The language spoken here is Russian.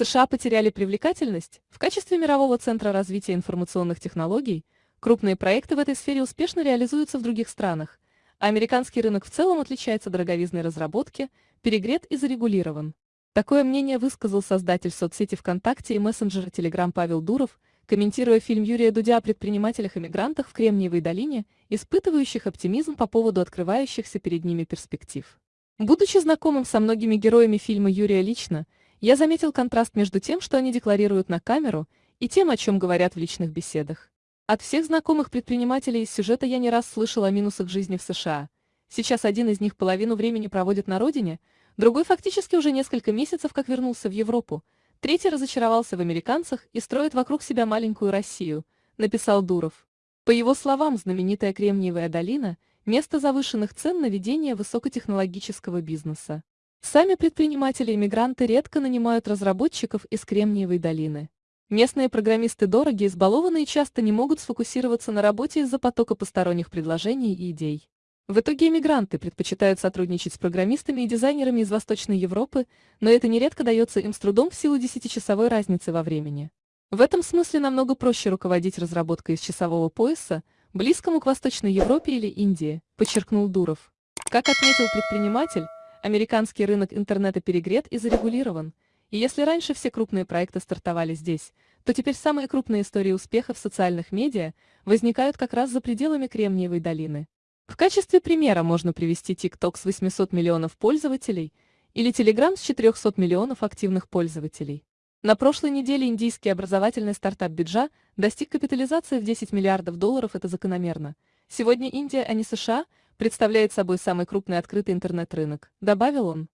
США потеряли привлекательность, в качестве мирового центра развития информационных технологий крупные проекты в этой сфере успешно реализуются в других странах, а американский рынок в целом отличается дороговизной разработки, перегрет и зарегулирован. Такое мнение высказал создатель соцсети ВКонтакте и мессенджера Telegram Павел Дуров, комментируя фильм Юрия Дудя о предпринимателях-иммигрантах в Кремниевой долине, испытывающих оптимизм по поводу открывающихся перед ними перспектив. Будучи знакомым со многими героями фильма Юрия лично, я заметил контраст между тем, что они декларируют на камеру, и тем, о чем говорят в личных беседах. От всех знакомых предпринимателей из сюжета я не раз слышал о минусах жизни в США. Сейчас один из них половину времени проводит на родине, Другой фактически уже несколько месяцев как вернулся в Европу. Третий разочаровался в американцах и строит вокруг себя маленькую Россию, написал Дуров. По его словам, знаменитая Кремниевая долина – место завышенных цен на ведение высокотехнологического бизнеса. Сами предприниматели-иммигранты редко нанимают разработчиков из Кремниевой долины. Местные программисты дороги, избалованы и часто не могут сфокусироваться на работе из-за потока посторонних предложений и идей. В итоге иммигранты предпочитают сотрудничать с программистами и дизайнерами из Восточной Европы, но это нередко дается им с трудом в силу десятичасовой разницы во времени. В этом смысле намного проще руководить разработкой из часового пояса, близкому к Восточной Европе или Индии, подчеркнул Дуров. Как отметил предприниматель, американский рынок интернета перегрет и зарегулирован, и если раньше все крупные проекты стартовали здесь, то теперь самые крупные истории успеха в социальных медиа возникают как раз за пределами Кремниевой долины. В качестве примера можно привести TikTok с 800 миллионов пользователей или Telegram с 400 миллионов активных пользователей. На прошлой неделе индийский образовательный стартап Биджа достиг капитализации в 10 миллиардов долларов, это закономерно. Сегодня Индия, а не США, представляет собой самый крупный открытый интернет-рынок, добавил он.